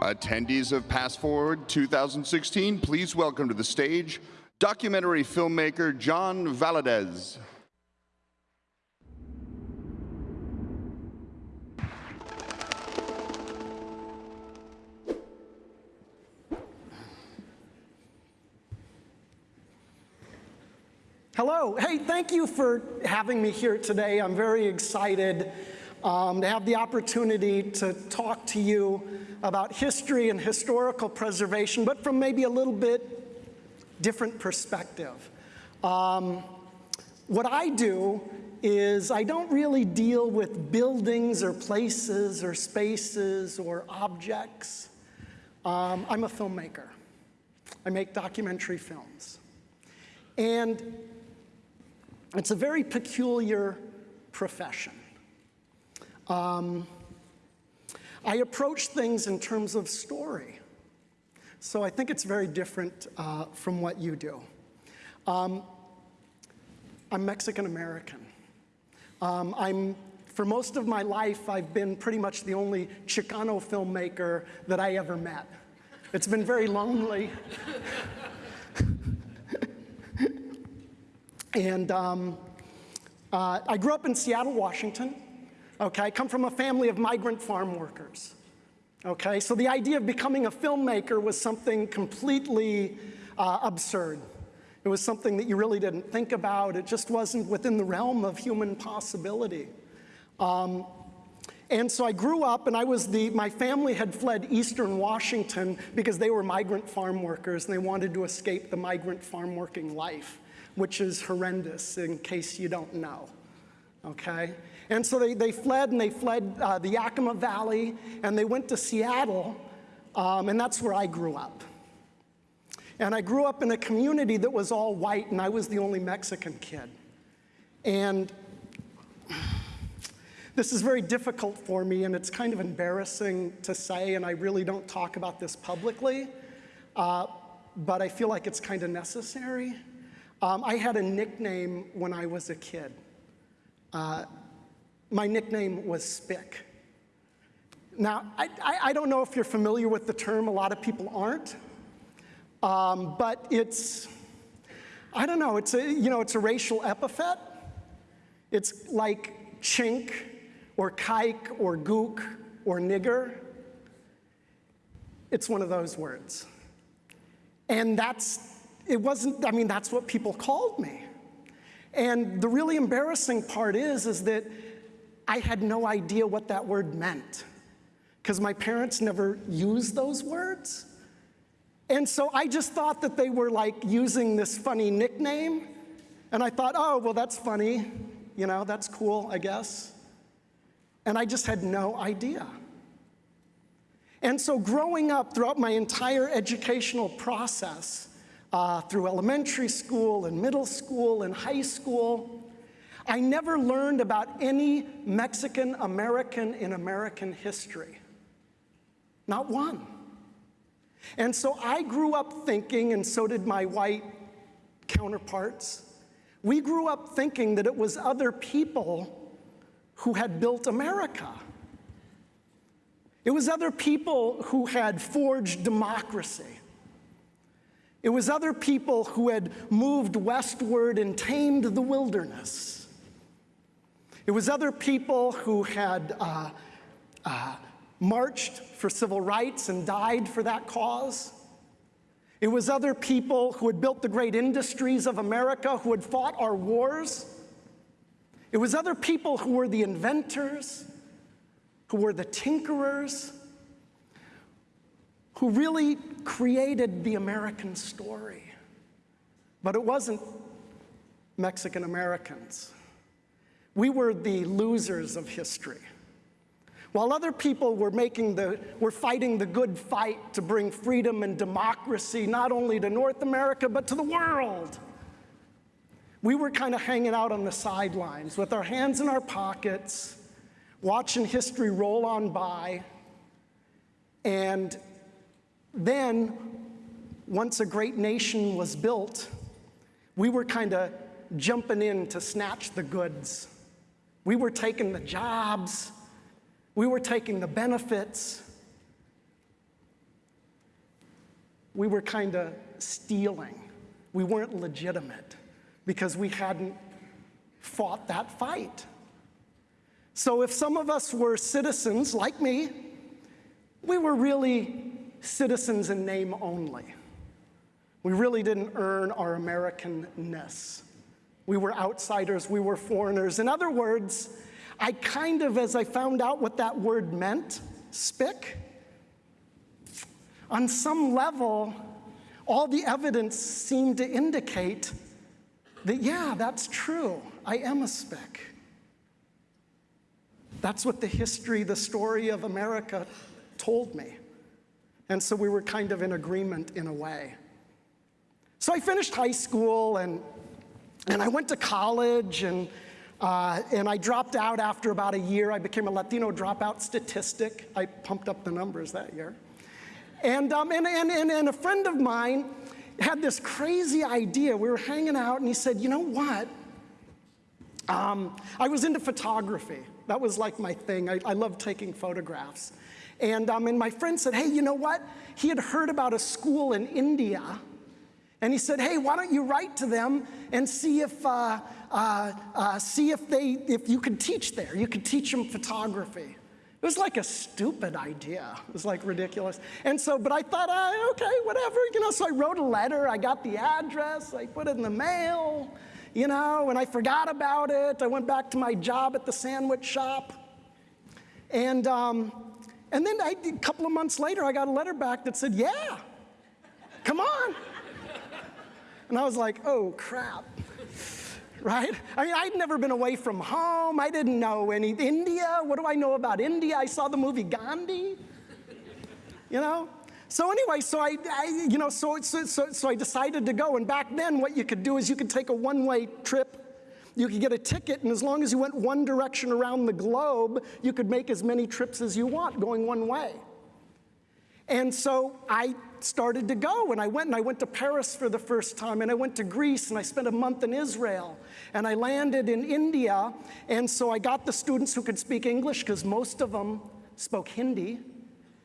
Attendees of PastForward 2016, please welcome to the stage documentary filmmaker John Valadez. Hello. Hey, thank you for having me here today. I'm very excited um, to have the opportunity to talk to you about history and historical preservation, but from maybe a little bit different perspective. Um, what I do is I don't really deal with buildings or places or spaces or objects. Um, I'm a filmmaker. I make documentary films. And it's a very peculiar profession. Um, I approach things in terms of story. So I think it's very different uh, from what you do. Um, I'm Mexican American. Um, I'm, for most of my life, I've been pretty much the only Chicano filmmaker that I ever met. It's been very lonely. And um, uh, I grew up in Seattle, Washington. Okay, I come from a family of migrant farm workers. Okay, so the idea of becoming a filmmaker was something completely uh, absurd. It was something that you really didn't think about. It just wasn't within the realm of human possibility. Um, and so I grew up and I was the, my family had fled eastern Washington because they were migrant farm workers and they wanted to escape the migrant farm working life which is horrendous in case you don't know, okay? And so they, they fled and they fled uh, the Yakima Valley and they went to Seattle um, and that's where I grew up. And I grew up in a community that was all white and I was the only Mexican kid. And this is very difficult for me and it's kind of embarrassing to say and I really don't talk about this publicly, uh, but I feel like it's kind of necessary. Um, I had a nickname when I was a kid. Uh, my nickname was Spick. Now, I, I, I, don't know if you're familiar with the term, a lot of people aren't, um, but it's, I don't know, it's a, you know, it's a racial epithet. It's like chink or kike or gook or nigger. It's one of those words. And that's it wasn't, I mean, that's what people called me. And the really embarrassing part is, is that I had no idea what that word meant because my parents never used those words. And so I just thought that they were like using this funny nickname. And I thought, oh, well, that's funny. You know, that's cool, I guess. And I just had no idea. And so growing up throughout my entire educational process, uh, through elementary school and middle school and high school. I never learned about any Mexican American in American history. Not one. And so I grew up thinking, and so did my white counterparts, we grew up thinking that it was other people who had built America. It was other people who had forged democracy. It was other people who had moved westward and tamed the wilderness. It was other people who had uh, uh, marched for civil rights and died for that cause. It was other people who had built the great industries of America, who had fought our wars. It was other people who were the inventors, who were the tinkerers, who really created the American story. But it wasn't Mexican Americans. We were the losers of history. While other people were making the, were fighting the good fight to bring freedom and democracy not only to North America, but to the world. We were kind of hanging out on the sidelines with our hands in our pockets, watching history roll on by, and then, once a great nation was built, we were kind of jumping in to snatch the goods. We were taking the jobs, we were taking the benefits, we were kind of stealing. We weren't legitimate because we hadn't fought that fight. So if some of us were citizens like me, we were really citizens in name only. We really didn't earn our Americanness. We were outsiders, we were foreigners. In other words, I kind of, as I found out what that word meant, spick, on some level, all the evidence seemed to indicate that, yeah, that's true. I am a spick. That's what the history, the story of America told me. And so we were kind of in agreement in a way. So I finished high school and, and I went to college and, uh, and I dropped out after about a year. I became a Latino dropout statistic. I pumped up the numbers that year. And, um, and, and, and, and a friend of mine had this crazy idea. We were hanging out and he said, you know what? Um, I was into photography. That was like my thing. I, I loved taking photographs. And, um, and my friend said, hey, you know what? He had heard about a school in India. And he said, hey, why don't you write to them and see if, uh, uh, uh, see if, they, if you could teach there. You could teach them photography. It was like a stupid idea. It was like ridiculous. And so, but I thought, uh, okay, whatever, you know, so I wrote a letter. I got the address. I put it in the mail, you know, and I forgot about it. I went back to my job at the sandwich shop. And, um, and then I, a couple of months later, I got a letter back that said, yeah, come on. And I was like, oh, crap. Right? I mean, I'd never been away from home. I didn't know any India. What do I know about India? I saw the movie Gandhi. You know? So anyway, so I, I you know, so, so, so, so I decided to go. And back then, what you could do is you could take a one-way trip you could get a ticket, and as long as you went one direction around the globe, you could make as many trips as you want going one way. And so I started to go, and I went, and I went to Paris for the first time, and I went to Greece, and I spent a month in Israel, and I landed in India, and so I got the students who could speak English, because most of them spoke Hindi,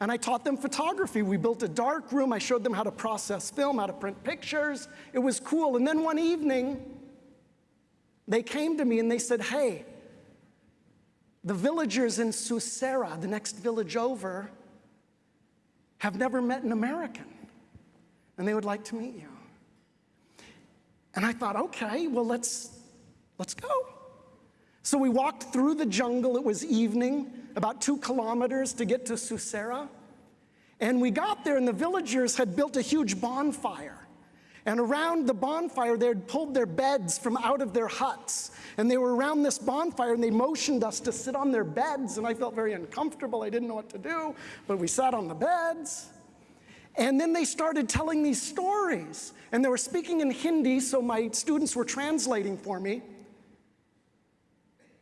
and I taught them photography. We built a dark room, I showed them how to process film, how to print pictures. It was cool, and then one evening, they came to me and they said, hey, the villagers in Susera, the next village over, have never met an American, and they would like to meet you. And I thought, okay, well, let's, let's go. So we walked through the jungle. It was evening, about two kilometers to get to Susera. And we got there, and the villagers had built a huge bonfire. And around the bonfire, they had pulled their beds from out of their huts. And they were around this bonfire, and they motioned us to sit on their beds. And I felt very uncomfortable. I didn't know what to do, but we sat on the beds. And then they started telling these stories. And they were speaking in Hindi, so my students were translating for me.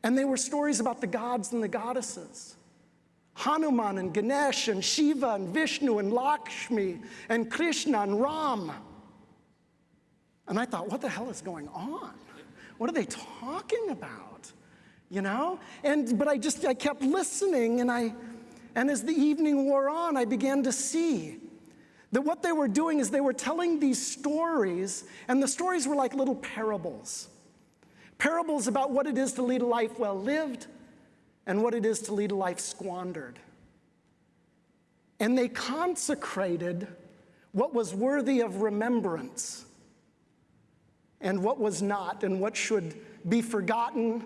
And they were stories about the gods and the goddesses. Hanuman and Ganesh and Shiva and Vishnu and Lakshmi and Krishna and Ram. And I thought, what the hell is going on? What are they talking about? You know? And but I just I kept listening and I and as the evening wore on, I began to see that what they were doing is they were telling these stories, and the stories were like little parables. Parables about what it is to lead a life well lived and what it is to lead a life squandered. And they consecrated what was worthy of remembrance and what was not, and what should be forgotten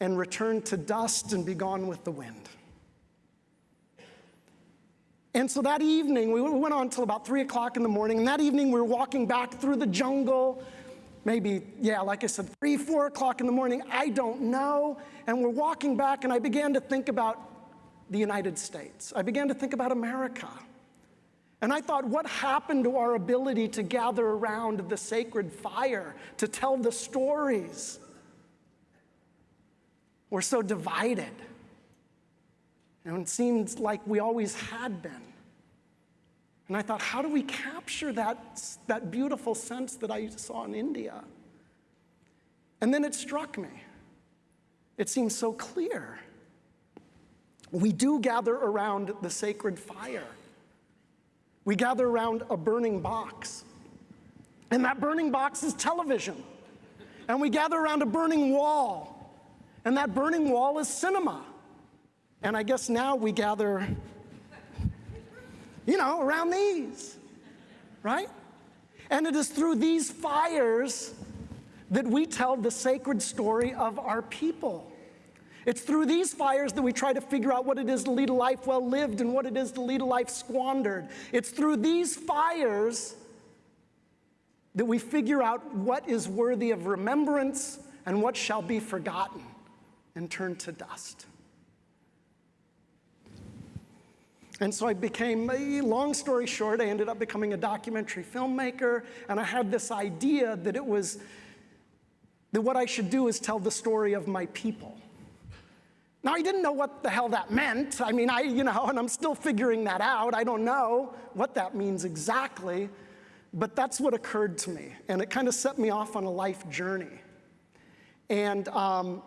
and return to dust and be gone with the wind. And so that evening, we went on until about three o'clock in the morning, and that evening we were walking back through the jungle, maybe, yeah, like I said, three, four o'clock in the morning, I don't know. And we're walking back, and I began to think about the United States. I began to think about America. And I thought, what happened to our ability to gather around the sacred fire, to tell the stories? We're so divided. And it seems like we always had been. And I thought, how do we capture that, that beautiful sense that I saw in India? And then it struck me. It seems so clear. We do gather around the sacred fire. We gather around a burning box. And that burning box is television. And we gather around a burning wall. And that burning wall is cinema. And I guess now we gather, you know, around these, right? And it is through these fires that we tell the sacred story of our people. It's through these fires that we try to figure out what it is to lead a life well lived and what it is to lead a life squandered. It's through these fires that we figure out what is worthy of remembrance and what shall be forgotten and turned to dust. And so I became, long story short, I ended up becoming a documentary filmmaker, and I had this idea that it was, that what I should do is tell the story of my people. Now, I didn't know what the hell that meant. I mean, I, you know, and I'm still figuring that out. I don't know what that means exactly, but that's what occurred to me. And it kind of set me off on a life journey. And um,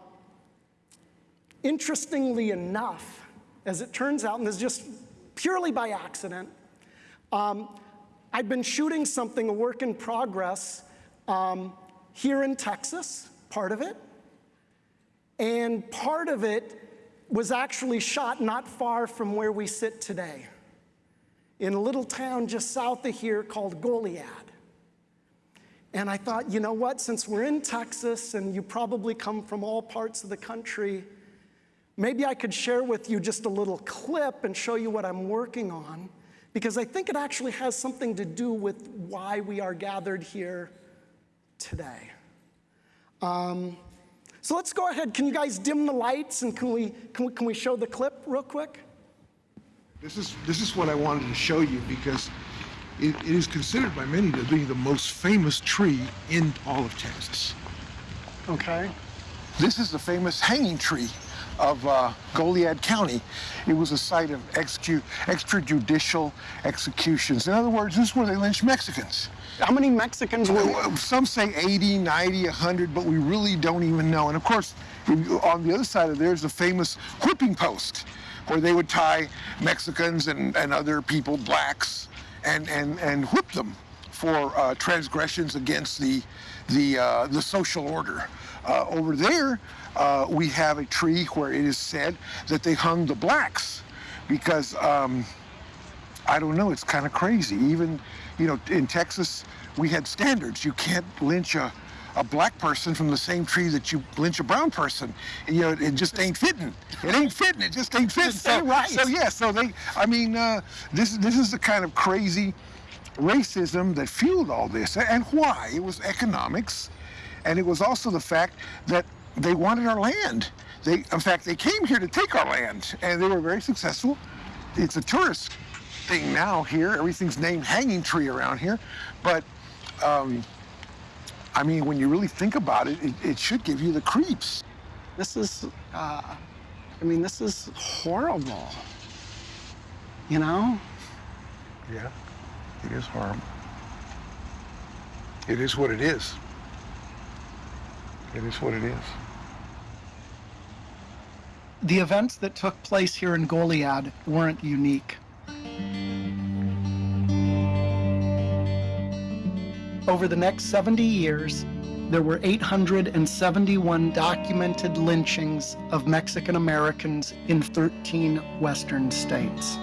interestingly enough, as it turns out, and this is just purely by accident, um, I'd been shooting something, a work in progress, um, here in Texas, part of it. And part of it was actually shot not far from where we sit today, in a little town just south of here called Goliad. And I thought, you know what, since we're in Texas and you probably come from all parts of the country, maybe I could share with you just a little clip and show you what I'm working on, because I think it actually has something to do with why we are gathered here today. Um, so let's go ahead. Can you guys dim the lights and can we, can we, can we show the clip real quick? This is, this is what I wanted to show you because it, it is considered by many to be the most famous tree in all of Texas. Okay. This is the famous hanging tree of uh, Goliad County. It was a site of execu- extrajudicial executions. In other words, this is where they lynched Mexicans. How many Mexicans were there? Some say 80, 90, 100, but we really don't even know. And of course, on the other side of there's the famous whipping post, where they would tie Mexicans and, and other people, blacks, and, and, and whip them for uh, transgressions against the, the, uh, the social order. Uh, over there, uh, we have a tree where it is said that they hung the blacks because um, I don't know, it's kind of crazy. Even, you know, in Texas, we had standards. You can't lynch a, a black person from the same tree that you lynch a brown person. You know, it just ain't fitting. It ain't fitting. It just ain't fitting. Ain't right. So, yeah, so they, I mean, uh, this, this is the kind of crazy racism that fueled all this. And why? It was economics. And it was also the fact that they wanted our land. They, in fact, they came here to take our land, and they were very successful. It's a tourist thing now here. Everything's named Hanging Tree around here. But, um, I mean, when you really think about it, it, it should give you the creeps. This is, uh, I mean, this is horrible. You know? Yeah, it is horrible. It is what it is. It is what it is. The events that took place here in Goliad weren't unique. Over the next 70 years, there were 871 documented lynchings of Mexican Americans in 13 Western states.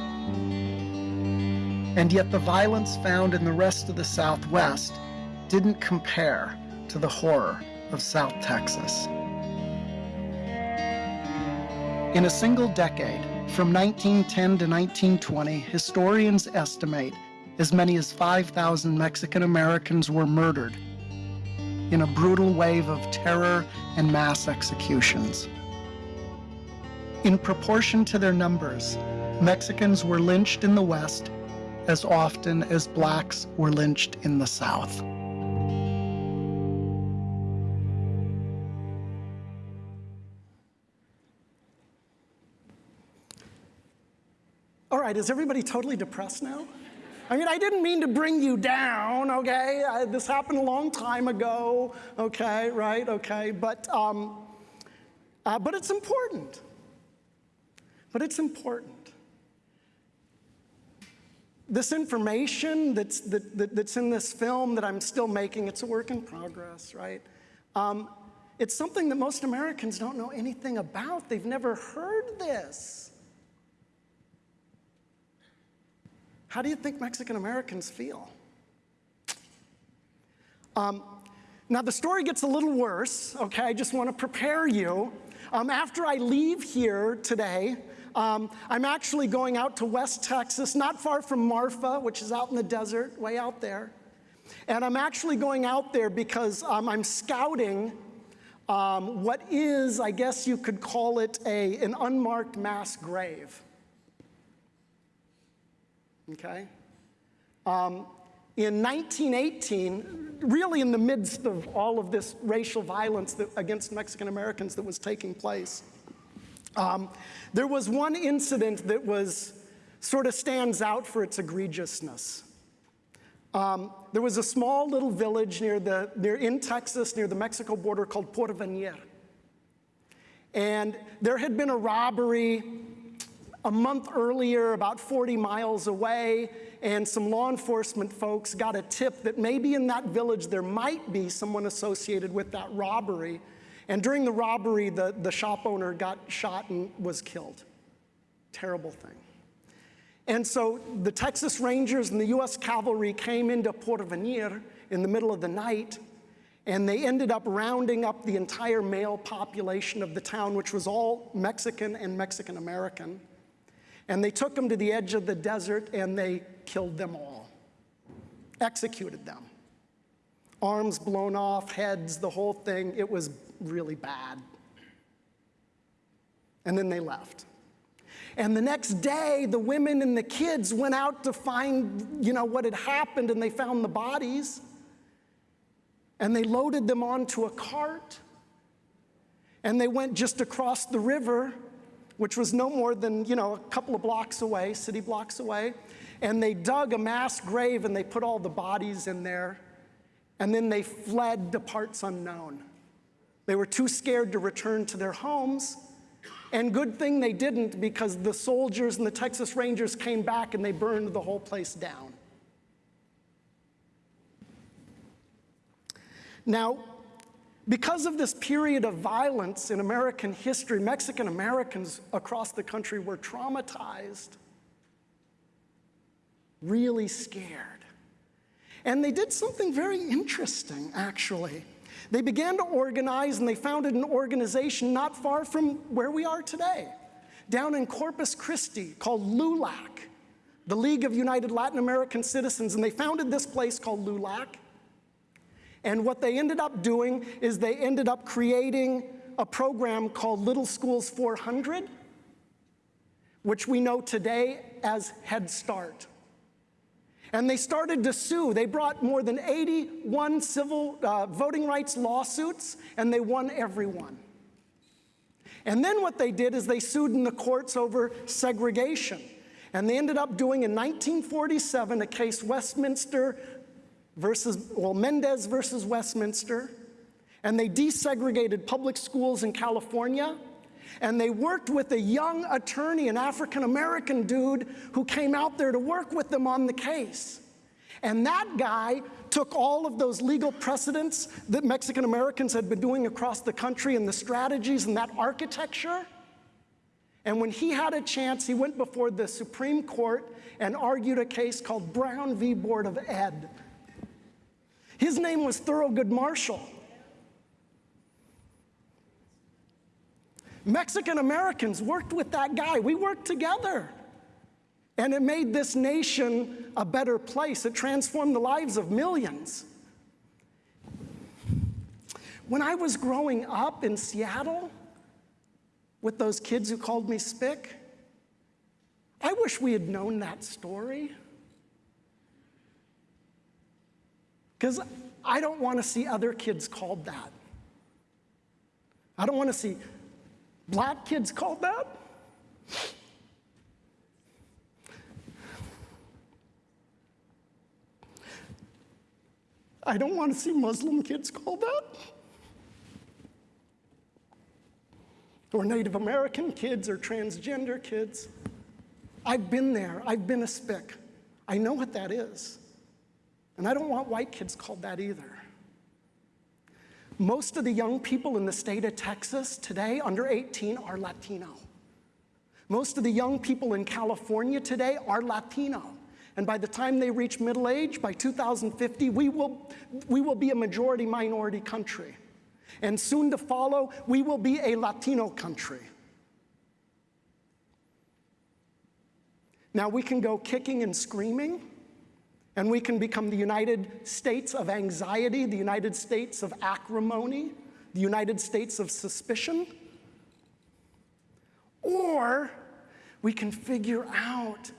And yet, the violence found in the rest of the Southwest didn't compare to the horror of South Texas. In a single decade, from 1910 to 1920, historians estimate as many as 5,000 Mexican Americans were murdered in a brutal wave of terror and mass executions. In proportion to their numbers, Mexicans were lynched in the West as often as blacks were lynched in the South. Right, is everybody totally depressed now? I mean, I didn't mean to bring you down, okay? I, this happened a long time ago, okay, right, okay? But, um, uh, but it's important. But it's important. this information that's, that, that- that's in this film that I'm still making, it's a work in progress, right? Um, it's something that most Americans don't know anything about. They've never heard this. How do you think Mexican Americans feel? Um, now, the story gets a little worse, okay? I just want to prepare you. Um, after I leave here today, um, I'm actually going out to West Texas, not far from Marfa, which is out in the desert, way out there. And I'm actually going out there because um, I'm scouting um, what is, I guess you could call it, a, an unmarked mass grave. Okay? Um, in 1918, really in the midst of all of this racial violence that, against Mexican Americans that was taking place, um, there was one incident that was sort of stands out for its egregiousness. Um, there was a small little village near the, near, in Texas, near the Mexico border called Porvenir. And there had been a robbery a month earlier, about 40 miles away, and some law enforcement folks got a tip that maybe in that village there might be someone associated with that robbery. And during the robbery, the, the shop owner got shot and was killed. Terrible thing. And so the Texas Rangers and the US Cavalry came into Porvenir in the middle of the night, and they ended up rounding up the entire male population of the town, which was all Mexican and Mexican American. And they took them to the edge of the desert and they killed them all, executed them. Arms blown off, heads, the whole thing. It was really bad. And then they left. And the next day, the women and the kids went out to find, you know, what had happened, and they found the bodies. And they loaded them onto a cart. And they went just across the river, which was no more than, you know, a couple of blocks away, city blocks away. And they dug a mass grave and they put all the bodies in there. And then they fled to parts unknown. They were too scared to return to their homes. And good thing they didn't because the soldiers and the Texas Rangers came back and they burned the whole place down. Now, because of this period of violence in American history, Mexican Americans across the country were traumatized, really scared. And they did something very interesting, actually. They began to organize and they founded an organization not far from where we are today, down in Corpus Christi called LULAC, the League of United Latin American Citizens. And they founded this place called LULAC. And what they ended up doing is they ended up creating a program called Little Schools 400, which we know today as Head Start. And they started to sue. They brought more than 81 civil uh, voting rights lawsuits, and they won every one. And then what they did is they sued in the courts over segregation. And they ended up doing in 1947 a case Westminster versus, well, Mendez versus Westminster. And they desegregated public schools in California. And they worked with a young attorney, an African American dude, who came out there to work with them on the case. And that guy took all of those legal precedents that Mexican Americans had been doing across the country and the strategies and that architecture. And when he had a chance, he went before the Supreme Court and argued a case called Brown v. Board of Ed. His name was Thurgood Marshall. Mexican Americans worked with that guy. We worked together. And it made this nation a better place. It transformed the lives of millions. When I was growing up in Seattle with those kids who called me Spick, I wish we had known that story. Because I don't want to see other kids called that. I don't want to see black kids called that. I don't want to see Muslim kids called that. Or Native American kids or transgender kids. I've been there. I've been a spick. I know what that is. And I don't want white kids called that either. Most of the young people in the state of Texas today, under 18, are Latino. Most of the young people in California today are Latino. And by the time they reach middle age, by 2050, we will, we will be a majority minority country. And soon to follow, we will be a Latino country. Now we can go kicking and screaming, and we can become the United States of anxiety, the United States of acrimony, the United States of suspicion. Or we can figure out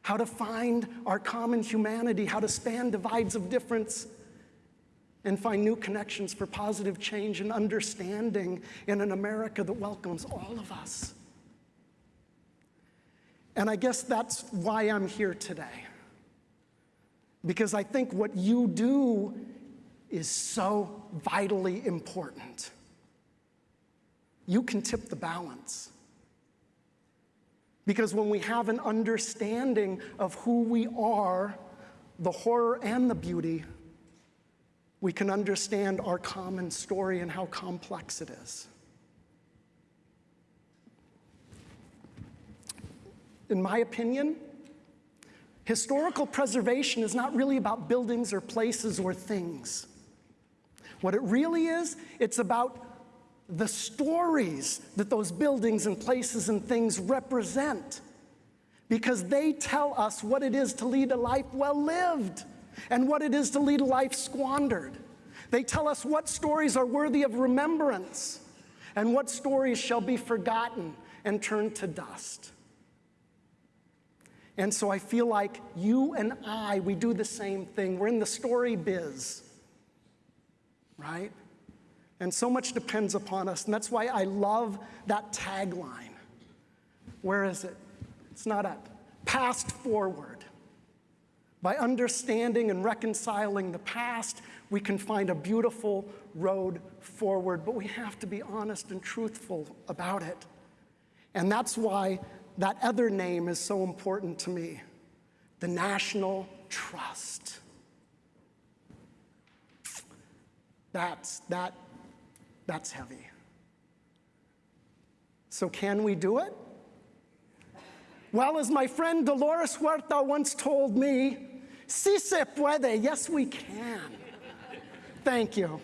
how to find our common humanity, how to span divides of difference, and find new connections for positive change and understanding in an America that welcomes all of us. And I guess that's why I'm here today. Because I think what you do is so vitally important. You can tip the balance. Because when we have an understanding of who we are, the horror and the beauty, we can understand our common story and how complex it is. In my opinion, historical preservation is not really about buildings or places or things. What it really is, it's about the stories that those buildings and places and things represent because they tell us what it is to lead a life well lived and what it is to lead a life squandered. They tell us what stories are worthy of remembrance and what stories shall be forgotten and turned to dust. And so I feel like you and I, we do the same thing. We're in the story biz, right? And so much depends upon us. And that's why I love that tagline. Where is it? It's not up. Past forward. By understanding and reconciling the past, we can find a beautiful road forward, but we have to be honest and truthful about it. And that's why that other name is so important to me the National Trust. That's, that, that's heavy. So, can we do it? Well, as my friend Dolores Huerta once told me, si se puede, yes, we can. Thank you.